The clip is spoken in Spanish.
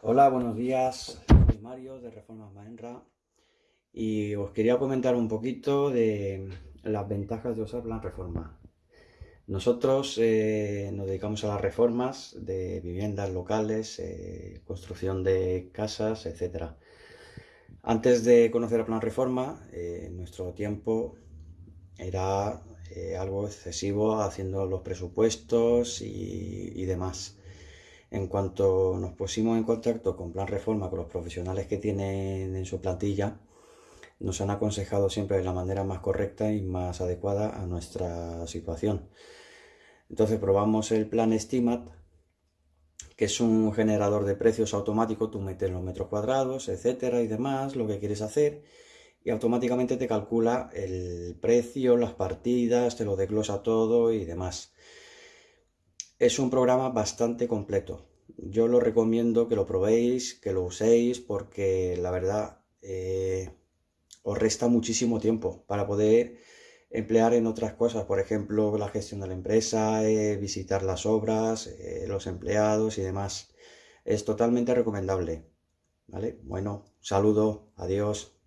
Hola, buenos días. Soy Mario de Reformas Maenra y os quería comentar un poquito de las ventajas de usar Plan Reforma. Nosotros eh, nos dedicamos a las reformas de viviendas locales, eh, construcción de casas, etc. Antes de conocer a Plan Reforma, eh, nuestro tiempo era algo excesivo haciendo los presupuestos y demás. En cuanto nos pusimos en contacto con Plan Reforma, con los profesionales que tienen en su plantilla, nos han aconsejado siempre de la manera más correcta y más adecuada a nuestra situación. Entonces probamos el plan Estimat, que es un generador de precios automático, tú metes los metros cuadrados, etcétera y demás, lo que quieres hacer, y automáticamente te calcula el precio, las partidas, te lo desglosa todo y demás. Es un programa bastante completo. Yo lo recomiendo que lo probéis, que lo uséis, porque la verdad eh, os resta muchísimo tiempo para poder emplear en otras cosas, por ejemplo, la gestión de la empresa, eh, visitar las obras, eh, los empleados y demás. Es totalmente recomendable. ¿Vale? Bueno, saludo, adiós.